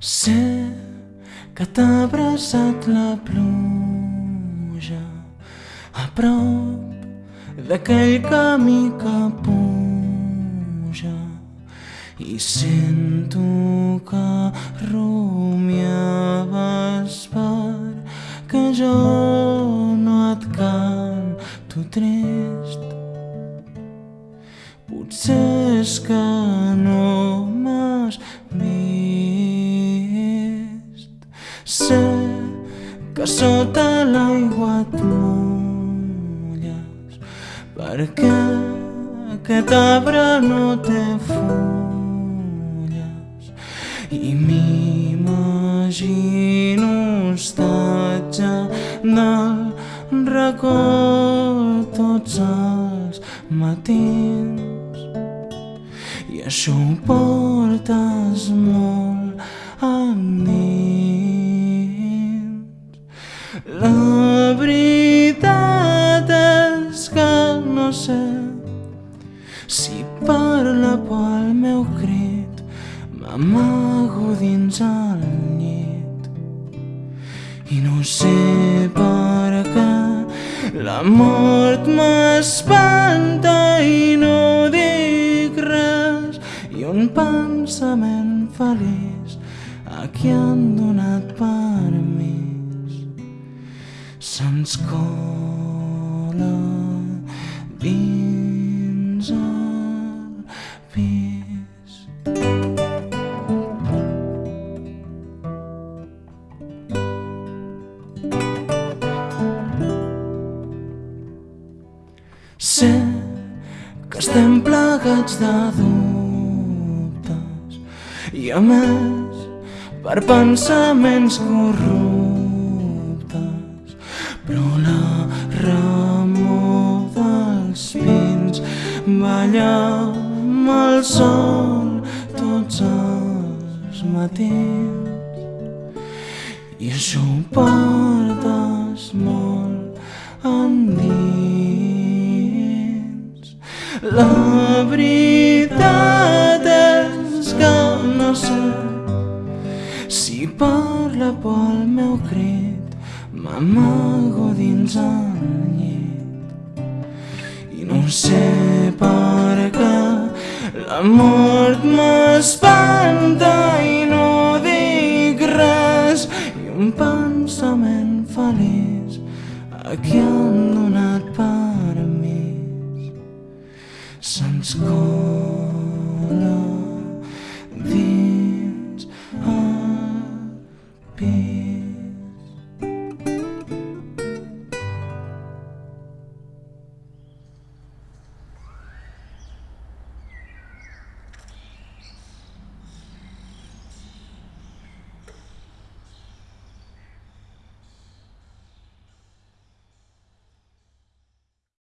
Sé que t'ha abraçat la pluja a prop d'aquell camí que puja i sento que rumiaves per que jo no et canto trist. Potser és que no m'has vist sé que sota l'aigua et mulles perquè aquest arbre no té fulles. I m'imagino hostatge del racó tots els matins. I això ho portes molt endins si parla pel meu crit m'amago dins el llit. I no sé per què la mort m'espanta i no dic res. I un pensament feliç a qui han donat permís. Se'ns cola dins que estem plegats de dubtes i a més per pensaments corruptes. Però la remor dels pins balla amb el sol tots els matins. I això ho portes molt la veritat és que no sé si parla pel meu crit m'amago dins el llit. I no sé per què la mort m'espanta i no dic res. I un pensament feliç a qui han donat permís se'ns cola